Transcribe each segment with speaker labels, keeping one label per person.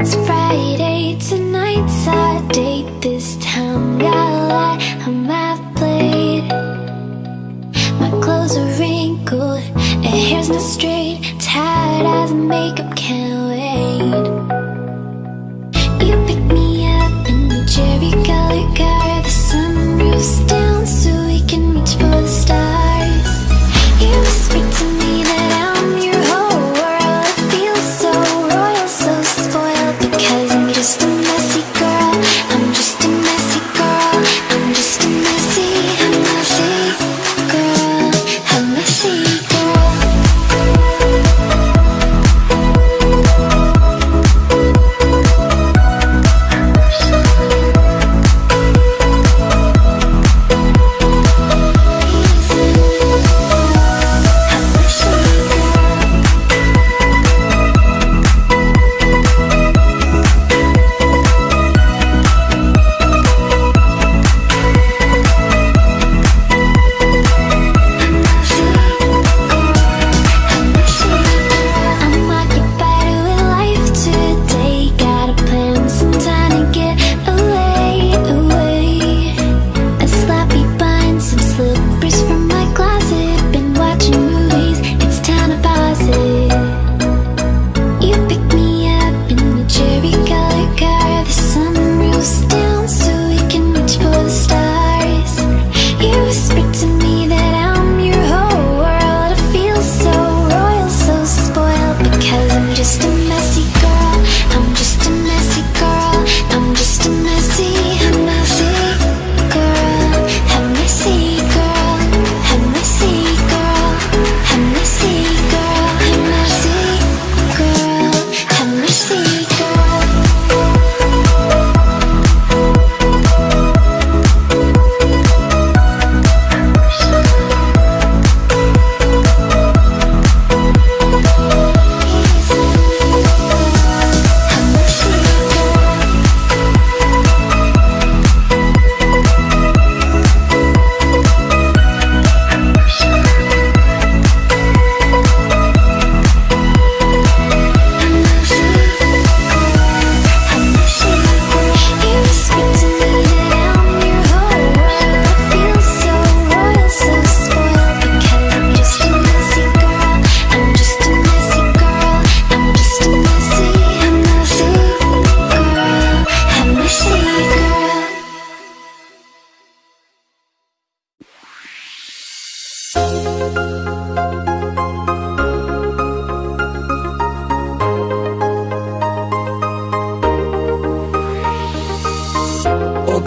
Speaker 1: It's Friday, tonight's our date. This time got a lot, I'm half My clothes are wrinkled, and hair's not straight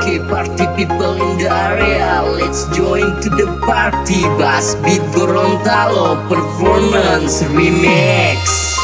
Speaker 2: Okay, party people in the area, let's join to the party. Bass beat Gorontalo performance remix.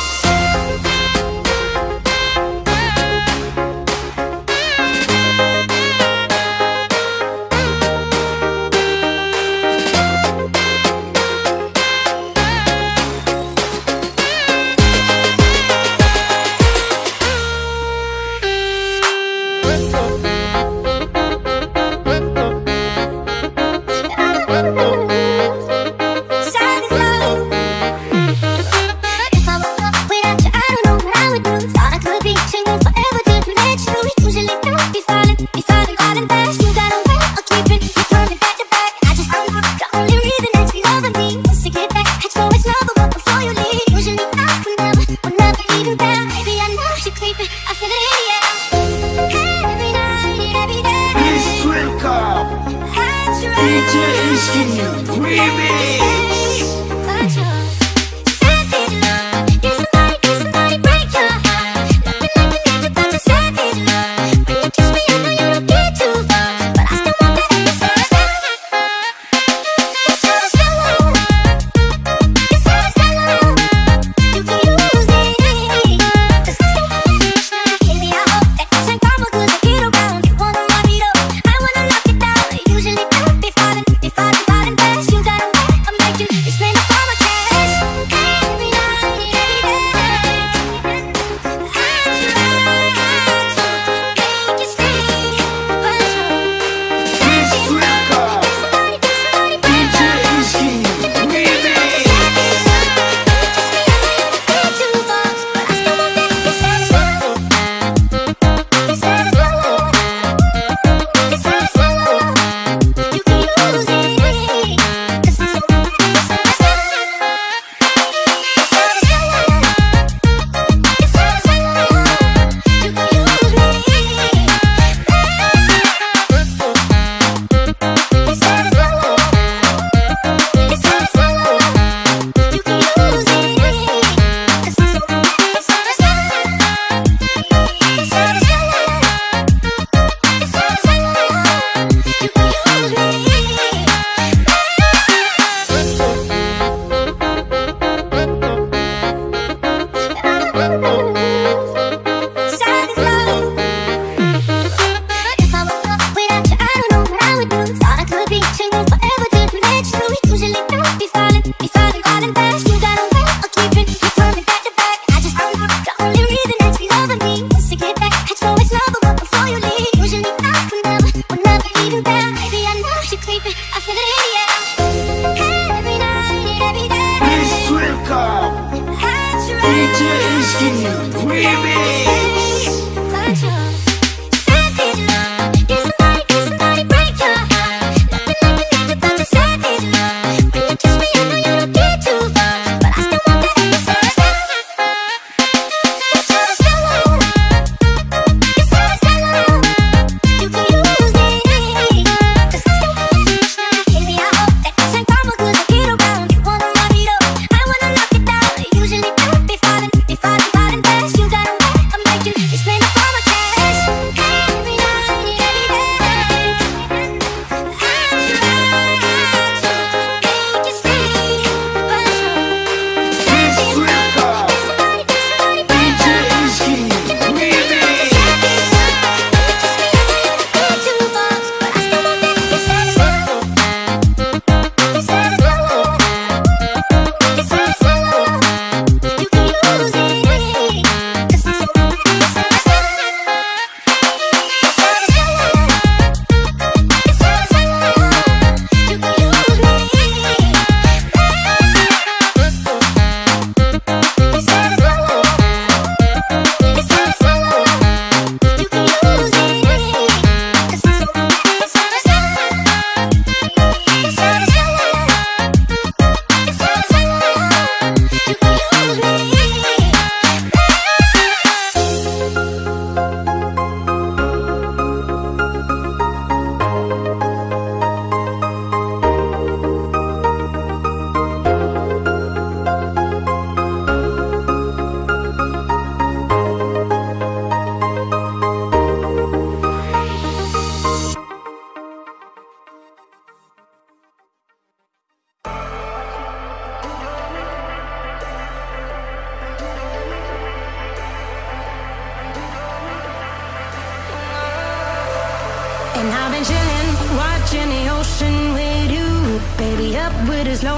Speaker 1: Skinny Remix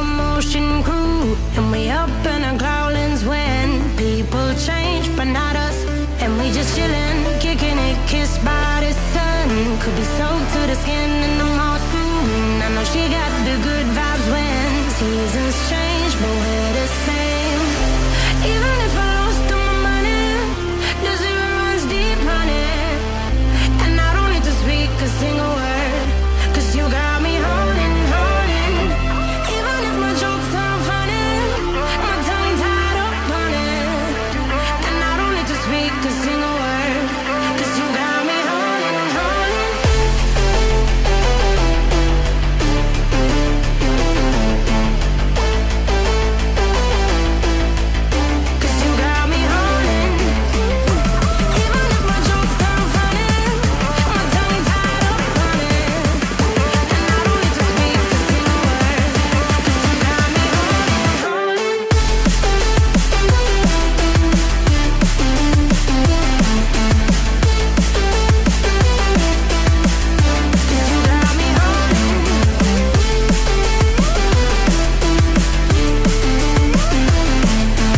Speaker 3: motion crew. And we up in our growlings when people change, but not us. And we just chilling, kicking it, kissed by the sun. Could be soaked to the skin in the mall soon. I know she got the good vibes when seasons change, but when